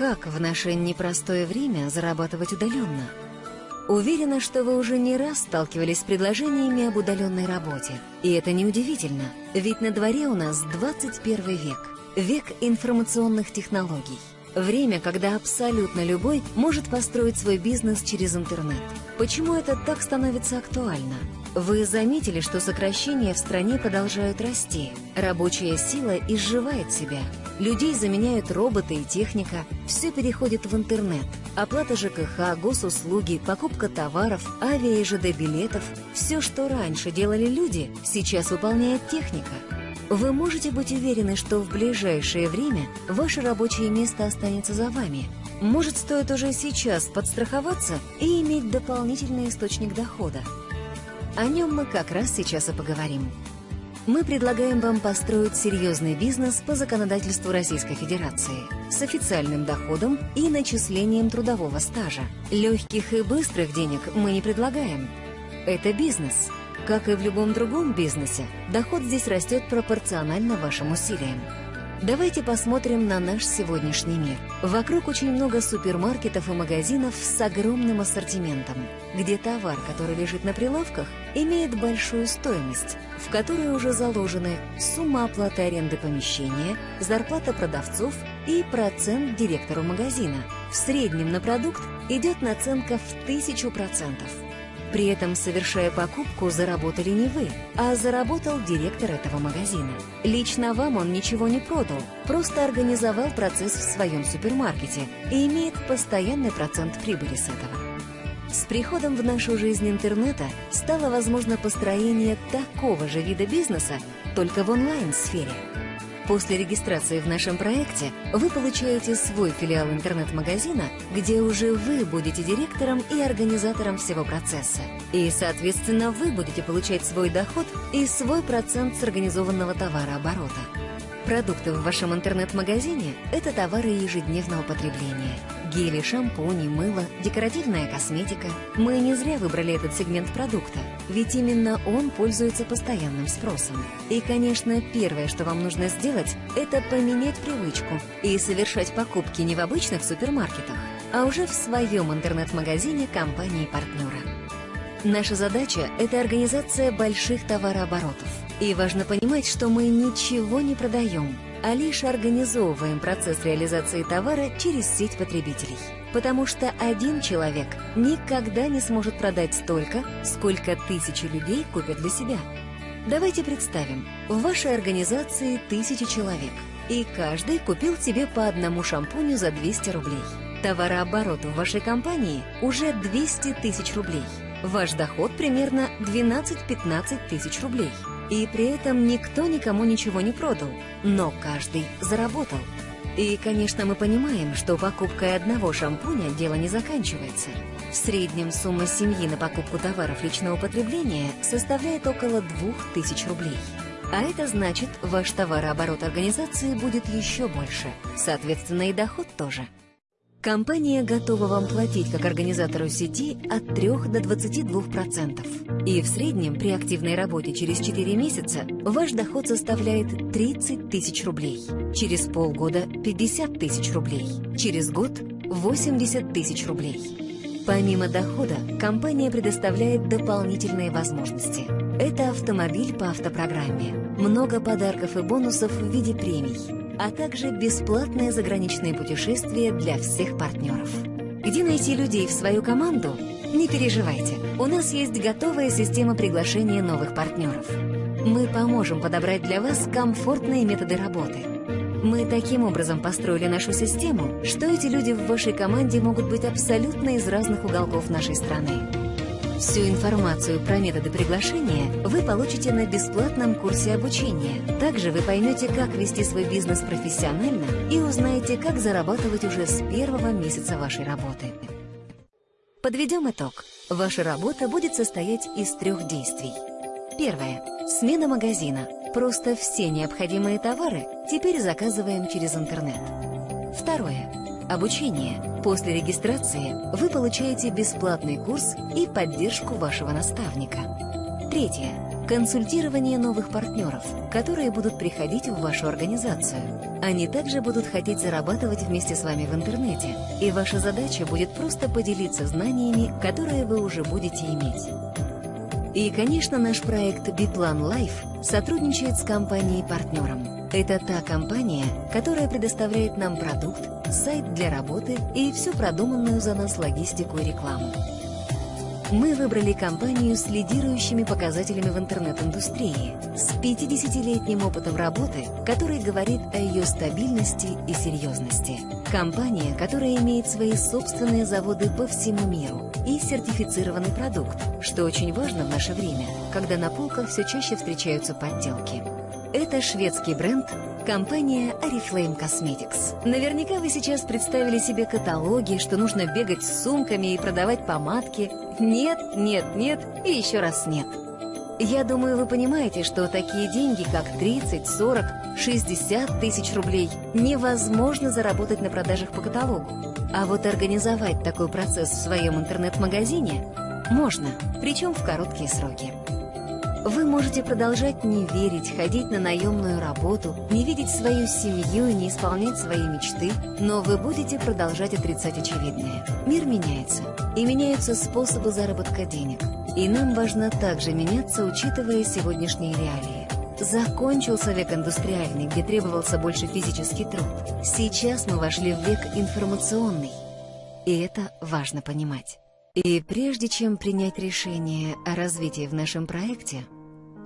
Как в наше непростое время зарабатывать удаленно? Уверена, что вы уже не раз сталкивались с предложениями об удаленной работе. И это неудивительно, ведь на дворе у нас 21 век, век информационных технологий. Время, когда абсолютно любой может построить свой бизнес через интернет. Почему это так становится актуально? Вы заметили, что сокращения в стране продолжают расти. Рабочая сила изживает себя. Людей заменяют роботы и техника. Все переходит в интернет. Оплата ЖКХ, госуслуги, покупка товаров, авиа и ЖД билетов. Все, что раньше делали люди, сейчас выполняет техника. Вы можете быть уверены, что в ближайшее время ваше рабочее место останется за вами. Может, стоит уже сейчас подстраховаться и иметь дополнительный источник дохода. О нем мы как раз сейчас и поговорим. Мы предлагаем вам построить серьезный бизнес по законодательству Российской Федерации с официальным доходом и начислением трудового стажа. Легких и быстрых денег мы не предлагаем. Это бизнес – как и в любом другом бизнесе, доход здесь растет пропорционально вашим усилиям. Давайте посмотрим на наш сегодняшний мир. Вокруг очень много супермаркетов и магазинов с огромным ассортиментом, где товар, который лежит на прилавках, имеет большую стоимость, в которой уже заложены сумма оплаты аренды помещения, зарплата продавцов и процент директору магазина. В среднем на продукт идет наценка в тысячу процентов. При этом, совершая покупку, заработали не вы, а заработал директор этого магазина. Лично вам он ничего не продал, просто организовал процесс в своем супермаркете и имеет постоянный процент прибыли с этого. С приходом в нашу жизнь интернета стало возможно построение такого же вида бизнеса, только в онлайн-сфере – После регистрации в нашем проекте вы получаете свой филиал интернет-магазина, где уже вы будете директором и организатором всего процесса. И, соответственно, вы будете получать свой доход и свой процент с организованного товарооборота. Продукты в вашем интернет-магазине – это товары ежедневного потребления. Гели, шампуни, мыло, декоративная косметика. Мы не зря выбрали этот сегмент продукта, ведь именно он пользуется постоянным спросом. И, конечно, первое, что вам нужно сделать, это поменять привычку и совершать покупки не в обычных супермаркетах, а уже в своем интернет-магазине компании-партнера. Наша задача – это организация больших товарооборотов. И важно понимать, что мы ничего не продаем, а лишь организовываем процесс реализации товара через сеть потребителей. Потому что один человек никогда не сможет продать столько, сколько тысячи людей купят для себя. Давайте представим, в вашей организации тысячи человек, и каждый купил себе по одному шампуню за 200 рублей. Товарооборот в вашей компании уже 200 тысяч рублей. Ваш доход примерно 12-15 тысяч рублей. И при этом никто никому ничего не продал, но каждый заработал. И, конечно, мы понимаем, что покупкой одного шампуня дело не заканчивается. В среднем сумма семьи на покупку товаров личного потребления составляет около 2000 рублей. А это значит, ваш товарооборот организации будет еще больше, соответственно, и доход тоже. Компания готова вам платить как организатору сети от 3 до 22%. И в среднем при активной работе через 4 месяца ваш доход составляет 30 тысяч рублей. Через полгода 50 тысяч рублей. Через год 80 тысяч рублей. Помимо дохода, компания предоставляет дополнительные возможности. Это автомобиль по автопрограмме, много подарков и бонусов в виде премий, а также бесплатные заграничные путешествия для всех партнеров. Где найти людей в свою команду? Не переживайте, у нас есть готовая система приглашения новых партнеров. Мы поможем подобрать для вас комфортные методы работы. Мы таким образом построили нашу систему, что эти люди в вашей команде могут быть абсолютно из разных уголков нашей страны. Всю информацию про методы приглашения вы получите на бесплатном курсе обучения. Также вы поймете, как вести свой бизнес профессионально и узнаете, как зарабатывать уже с первого месяца вашей работы. Подведем итог. Ваша работа будет состоять из трех действий. Первое. Смена магазина. Просто все необходимые товары теперь заказываем через интернет. Второе Обучение. После регистрации вы получаете бесплатный курс и поддержку вашего наставника. Третье. консультирование новых партнеров, которые будут приходить в вашу организацию. Они также будут хотеть зарабатывать вместе с вами в интернете, и ваша задача будет просто поделиться знаниями, которые вы уже будете иметь. И, конечно, наш проект Biplan Life сотрудничает с компанией-партнером. Это та компания, которая предоставляет нам продукт, сайт для работы и всю продуманную за нас логистику и рекламу. Мы выбрали компанию с лидирующими показателями в интернет-индустрии, с 50-летним опытом работы, который говорит о ее стабильности и серьезности. Компания, которая имеет свои собственные заводы по всему миру и сертифицированный продукт, что очень важно в наше время, когда на полках все чаще встречаются подделки. Это шведский бренд Компания Oriflame Cosmetics. Наверняка вы сейчас представили себе каталоги, что нужно бегать с сумками и продавать помадки. Нет, нет, нет и еще раз нет. Я думаю, вы понимаете, что такие деньги, как 30, 40, 60 тысяч рублей, невозможно заработать на продажах по каталогу. А вот организовать такой процесс в своем интернет-магазине можно, причем в короткие сроки. Вы можете продолжать не верить, ходить на наемную работу, не видеть свою семью и не исполнять свои мечты, но вы будете продолжать отрицать очевидное. Мир меняется, и меняются способы заработка денег. И нам важно также меняться, учитывая сегодняшние реалии. Закончился век индустриальный, где требовался больше физический труд. Сейчас мы вошли в век информационный. И это важно понимать. И прежде чем принять решение о развитии в нашем проекте,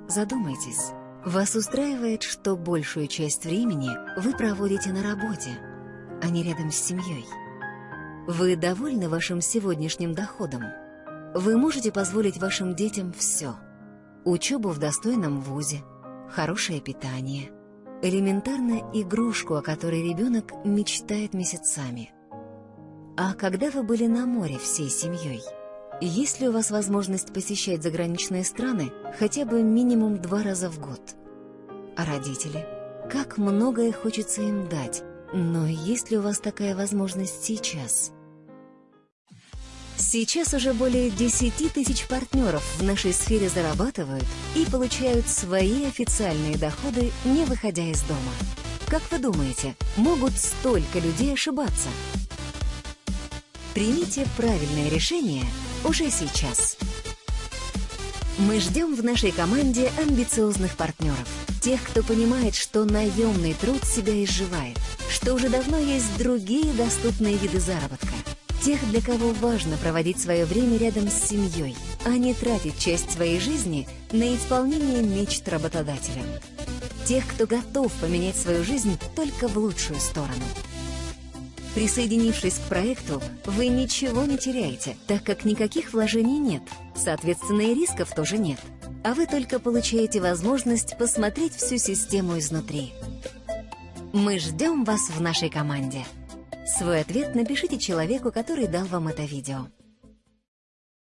задумайтесь, вас устраивает, что большую часть времени вы проводите на работе, а не рядом с семьей. Вы довольны вашим сегодняшним доходом? Вы можете позволить вашим детям все. Учебу в достойном вузе, хорошее питание, элементарно игрушку, о которой ребенок мечтает месяцами – а когда вы были на море всей семьей? Есть ли у вас возможность посещать заграничные страны хотя бы минимум два раза в год? А родители? Как многое хочется им дать, но есть ли у вас такая возможность сейчас? Сейчас уже более 10 тысяч партнеров в нашей сфере зарабатывают и получают свои официальные доходы, не выходя из дома. Как вы думаете, могут столько людей ошибаться? Примите правильное решение уже сейчас. Мы ждем в нашей команде амбициозных партнеров. Тех, кто понимает, что наемный труд себя изживает, что уже давно есть другие доступные виды заработка. Тех, для кого важно проводить свое время рядом с семьей, а не тратить часть своей жизни на исполнение мечт работодателя. Тех, кто готов поменять свою жизнь только в лучшую сторону. Присоединившись к проекту, вы ничего не теряете, так как никаких вложений нет, соответственно и рисков тоже нет. А вы только получаете возможность посмотреть всю систему изнутри. Мы ждем вас в нашей команде. Свой ответ напишите человеку, который дал вам это видео.